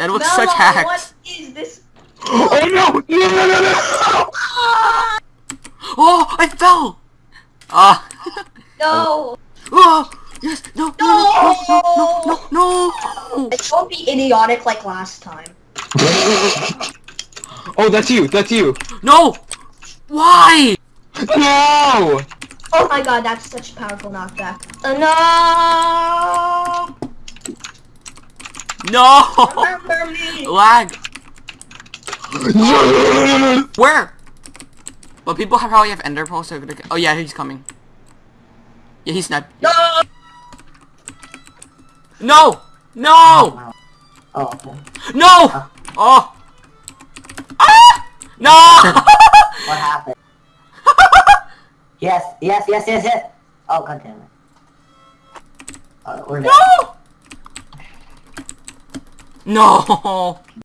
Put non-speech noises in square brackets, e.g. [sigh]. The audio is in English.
That looks Mello, such hacks. what is this? Oh no! No no no no! Oh, I fell. Ah. No. oh, yes. No. No. No. No. No. No. no. Don't be idiotic like last time. Oh, that's you. That's you. No. Why? No! Oh my god, that's such a powerful knockback. Uh, no! No. Remember me! Lag. [laughs] Where? Well, people have probably have ender pearls. So they're gonna- oh yeah, he's coming. Yeah, he's not. No! No. No. Oh, okay. No. Oh. Ah. No. [laughs] What happened? [laughs] yes, yes, yes, yes, yes. Oh, god damn it. Uh, we're dead. no. No.